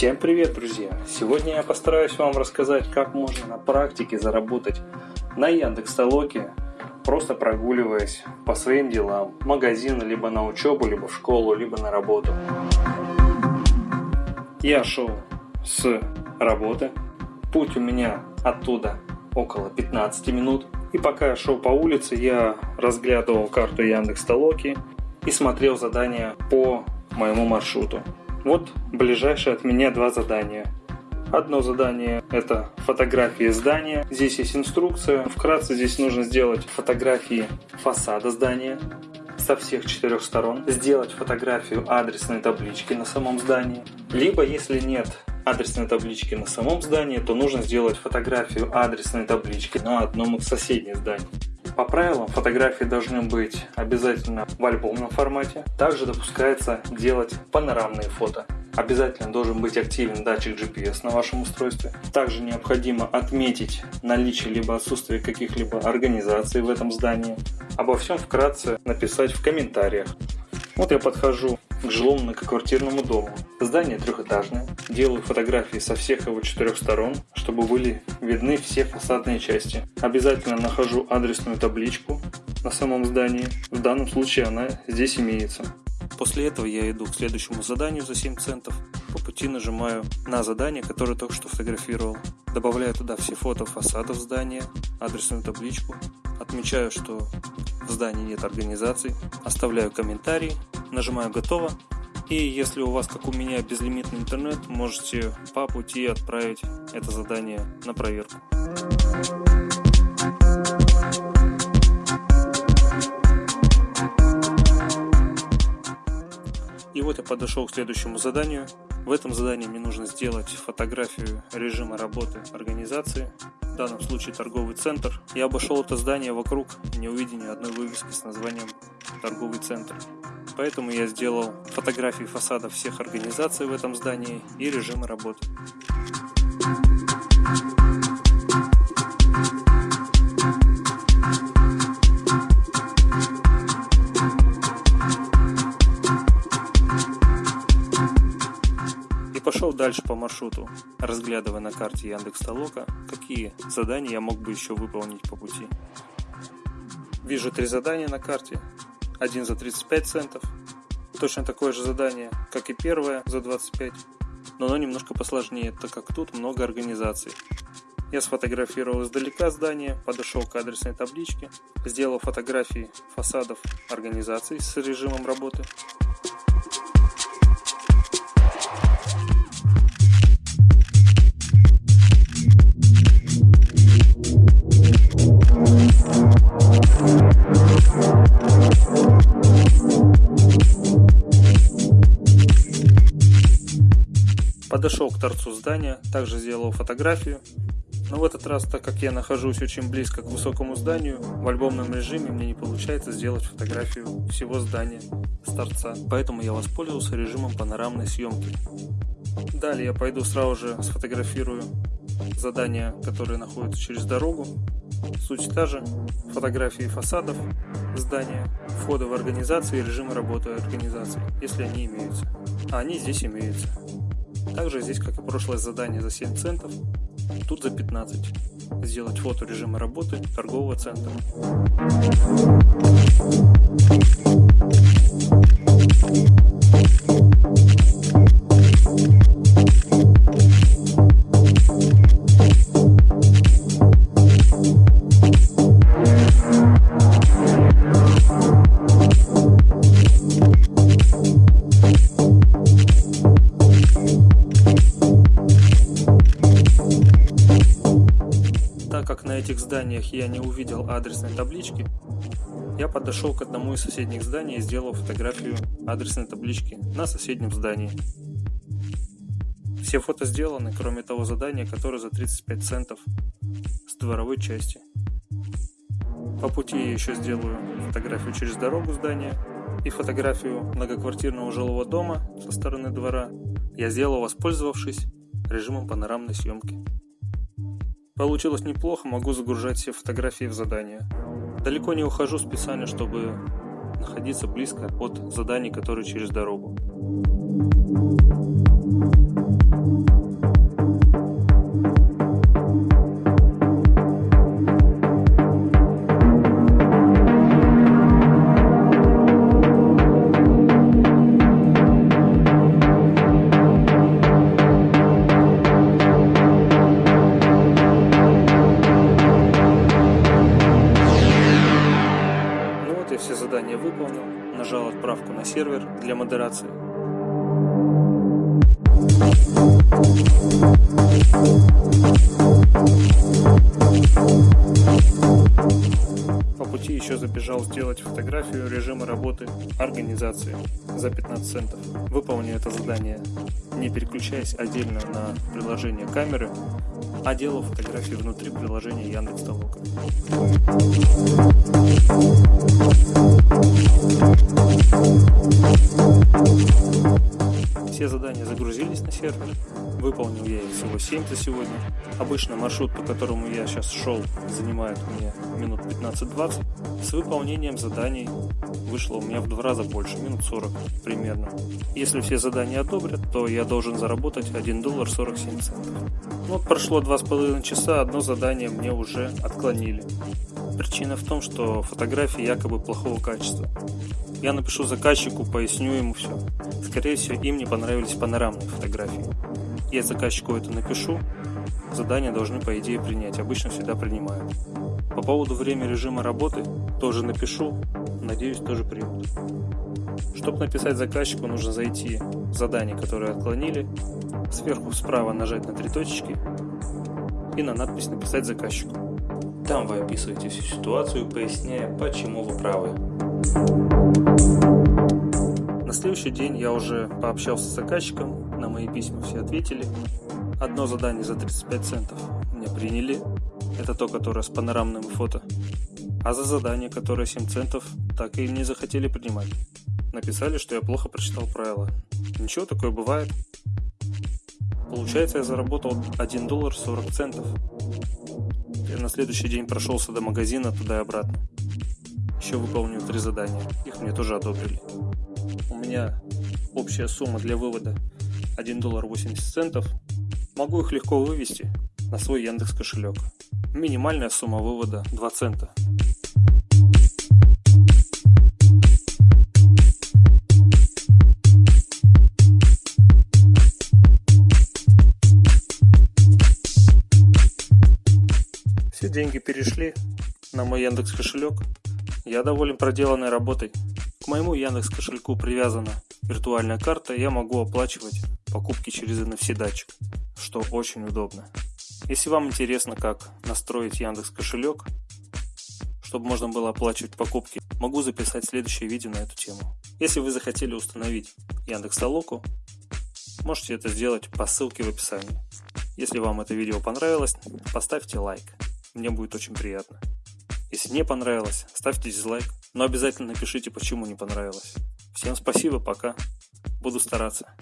Всем привет, друзья! Сегодня я постараюсь вам рассказать, как можно на практике заработать на Яндекс.Толоке, просто прогуливаясь по своим делам, в магазин, либо на учебу, либо в школу, либо на работу. Я шел с работы, путь у меня оттуда около 15 минут, и пока я шел по улице, я разглядывал карту Яндекс Толоки и смотрел задания по моему маршруту. Вот ближайшие от меня два задания. Одно задание – это фотографии здания. Здесь есть инструкция. Вкратце здесь нужно сделать фотографии фасада здания со всех четырех сторон, сделать фотографию адресной таблички на самом здании. Либо, если нет адресной таблички на самом здании, то нужно сделать фотографию адресной таблички на одном из соседних зданий. По правилам фотографии должны быть обязательно в альбомном формате. Также допускается делать панорамные фото. Обязательно должен быть активен датчик GPS на вашем устройстве. Также необходимо отметить наличие либо отсутствие каких-либо организаций в этом здании. Обо всем вкратце написать в комментариях. Вот я подхожу к жилому многоквартирному дому. Здание трехэтажное. Делаю фотографии со всех его четырех сторон, чтобы были видны все фасадные части. Обязательно нахожу адресную табличку на самом здании. В данном случае она здесь имеется. После этого я иду к следующему заданию за 7 центов. По пути нажимаю на задание, которое только что фотографировал. Добавляю туда все фото фасадов здания, адресную табличку. Отмечаю, что в здании нет организаций. Оставляю комментарий, нажимаю «Готово». И если у вас, как у меня, безлимитный интернет, можете по пути отправить это задание на проверку. И вот я подошел к следующему заданию. В этом задании мне нужно сделать фотографию режима работы организации, в данном случае торговый центр. Я обошел это здание вокруг, не увидел ни одной вывески с названием торговый центр. Поэтому я сделал фотографии фасадов всех организаций в этом здании и режимы работы. И пошел дальше по маршруту, разглядывая на карте Яндекс Толока, какие задания я мог бы еще выполнить по пути. Вижу три задания на карте, один за 35 центов. Точно такое же задание, как и первое за 25, но оно немножко посложнее, так как тут много организаций. Я сфотографировал издалека здание, подошел к адресной табличке, сделал фотографии фасадов организаций с режимом работы, Подошел к торцу здания, также сделал фотографию. Но в этот раз, так как я нахожусь очень близко к высокому зданию, в альбомном режиме мне не получается сделать фотографию всего здания с торца. Поэтому я воспользовался режимом панорамной съемки. Далее я пойду сразу же сфотографирую задания, которые находятся через дорогу. Суть та же. Фотографии фасадов здания, входа в организации и режимы работы организации, если они имеются. А они здесь имеются. Также здесь, как и прошлое задание за 7 центов, тут за 15. Сделать фото режима работы торгового центра. Этих зданиях я не увидел адресной таблички, я подошел к одному из соседних зданий и сделал фотографию адресной таблички на соседнем здании. Все фото сделаны, кроме того задания, которое за 35 центов с дворовой части. По пути я еще сделаю фотографию через дорогу здания и фотографию многоквартирного жилого дома со стороны двора я сделал, воспользовавшись режимом панорамной съемки. Получилось неплохо, могу загружать все фотографии в задание. Далеко не ухожу специально, чтобы находиться близко от заданий, которые через дорогу. На сервер для модерации. По пути еще забежал сделать фотографию режима работы организации за 15 центов. Выполню это задание, не переключаясь отдельно на приложение камеры, а делал фотографии внутри приложения Яндекс.Толока. Thank you. Все задания загрузились на сервер. Выполнил я их всего 7 за сегодня. Обычно маршрут, по которому я сейчас шел, занимает мне минут 15-20. С выполнением заданий вышло у меня в два раза больше, минут 40 примерно. Если все задания одобрят, то я должен заработать 1 доллар 47 центов. Вот прошло 2,5 часа, одно задание мне уже отклонили. Причина в том, что фотографии якобы плохого качества. Я напишу заказчику, поясню ему все. Скорее всего, им не понравились панорамные фотографии. Я заказчику это напишу, задание должны по идее принять, обычно всегда принимают. По поводу время режима работы тоже напишу, надеюсь тоже примут. Чтобы написать заказчику, нужно зайти в задание, которое отклонили, сверху справа нажать на три точки и на надпись «Написать заказчику». Там вы описываете всю ситуацию, поясняя, почему вы правы. Следующий день я уже пообщался с заказчиком, на мои письма все ответили. Одно задание за 35 центов мне приняли, это то, которое с панорамным фото. А за задание, которое 7 центов, так и не захотели принимать. Написали, что я плохо прочитал правила. Ничего, такое бывает. Получается, я заработал 1 доллар 40 центов. Я на следующий день прошелся до магазина туда и обратно. Еще выполнил три задания. Их мне тоже одобрили. У меня общая сумма для вывода 1 доллар 80 центов. Могу их легко вывести на свой Яндекс кошелек. Минимальная сумма вывода 2 цента. Все деньги перешли на мой Яндекс кошелек. Я доволен проделанной работой. К моему Яндекс кошельку привязана виртуальная карта, я могу оплачивать покупки через NFC датчик, что очень удобно. Если вам интересно, как настроить Яндекс кошелек, чтобы можно было оплачивать покупки, могу записать следующее видео на эту тему. Если вы захотели установить Яндекс Толоку, можете это сделать по ссылке в описании. Если вам это видео понравилось, поставьте лайк. Мне будет очень приятно. Если не понравилось, ставьте дизлайк, но обязательно напишите, почему не понравилось. Всем спасибо, пока. Буду стараться.